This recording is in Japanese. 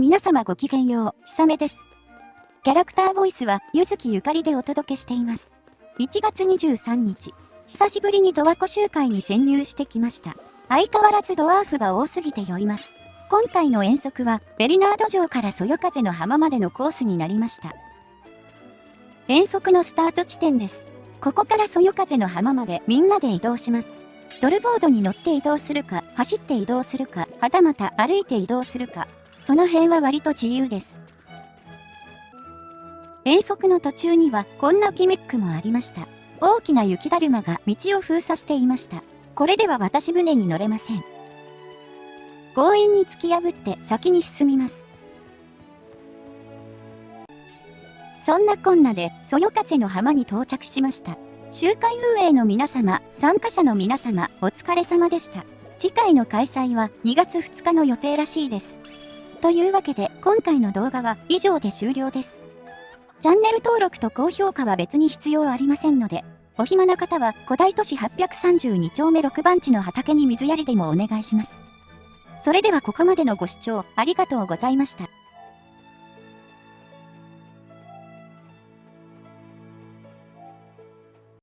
皆様ごきげんよう、ひさめです。キャラクターボイスは、ゆずきゆかりでお届けしています。1月23日、久しぶりにドワコ集会に潜入してきました。相変わらずドワーフが多すぎて酔います。今回の遠足は、ベリナード城からそよ風の浜までのコースになりました。遠足のスタート地点です。ここからそよ風の浜までみんなで移動します。ドルボードに乗って移動するか、走って移動するか、はたまた歩いて移動するか、その辺は割と自由です。遠足の途中にはこんなギミックもありました。大きな雪だるまが道を封鎖していました。これでは渡船に乗れません。強引に突き破って先に進みます。そんなこんなで、そよ風の浜に到着しました。集会運営の皆様、参加者の皆様、お疲れ様でした。次回の開催は2月2日の予定らしいです。というわけで、今回の動画は以上で終了です。チャンネル登録と高評価は別に必要ありませんので、お暇な方は古代都市832丁目6番地の畑に水やりでもお願いします。それではここまでのご視聴ありがとうございました。